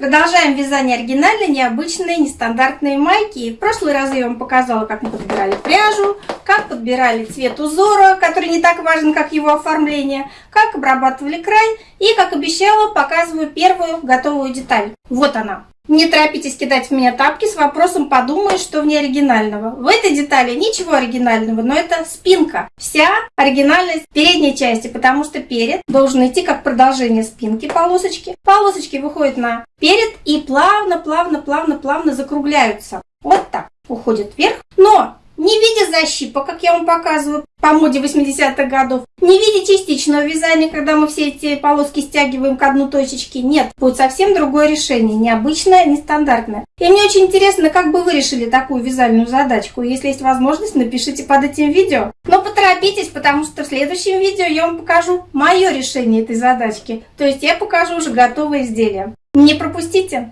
Продолжаем вязание оригинальной, необычной, нестандартные майки. В прошлый раз я вам показала, как мы подбирали пряжу, как подбирали цвет узора, который не так важен, как его оформление, как обрабатывали край и, как обещала, показываю первую готовую деталь. Вот она. Не торопитесь кидать в меня тапки с вопросом «подумай, что в ней оригинального». В этой детали ничего оригинального, но это спинка. Вся оригинальность передней части, потому что перед должен идти как продолжение спинки полосочки. Полосочки выходят на перед и плавно, плавно, плавно, плавно закругляются. Вот так уходит вверх. Но не в виде защипа, как я вам показываю по моде 80-х годов, не в виде частичного вязания, когда мы все эти полоски стягиваем к одну точечке. Нет, будет совсем другое решение, необычное, нестандартное. И мне очень интересно, как бы вы решили такую вязальную задачку. Если есть возможность, напишите под этим видео. Но поторопитесь, потому что в следующем видео я вам покажу мое решение этой задачки. То есть я покажу уже готовое изделие. Не пропустите!